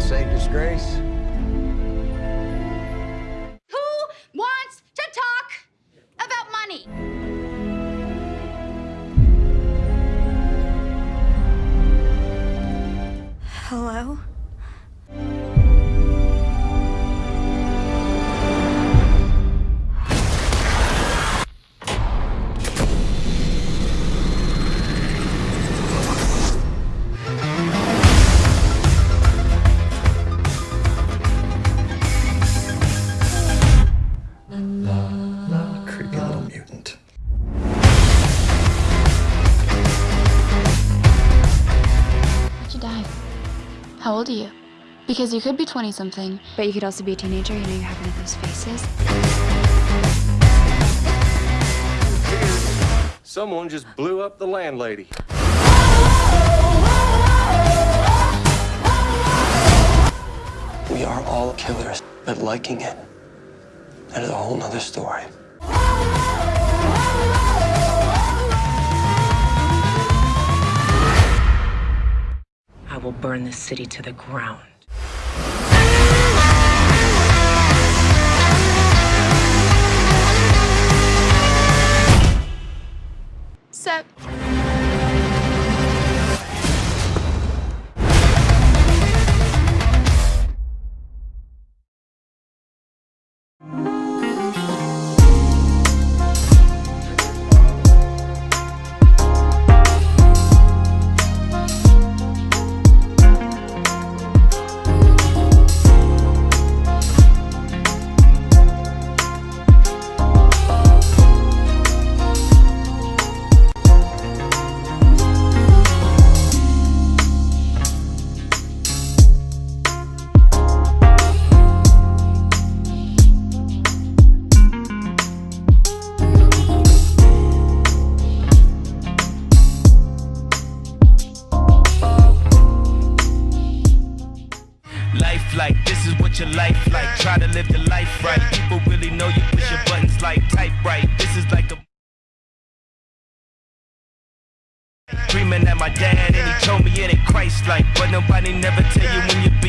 insane disgrace? Who wants to talk about money? Hello? Die? How old are you? Because you could be 20 something, but you could also be a teenager. You know, you have one of those faces. Someone just blew up the landlady. We are all killers, but liking it, that is a whole nother story. Burn this city to the ground. Sup? Life like this is what your life like. Try to live your life right. People really know you push your buttons like type right. This is like a Dreaming at my dad and he told me it ain't Christ like But nobody never tell you when you're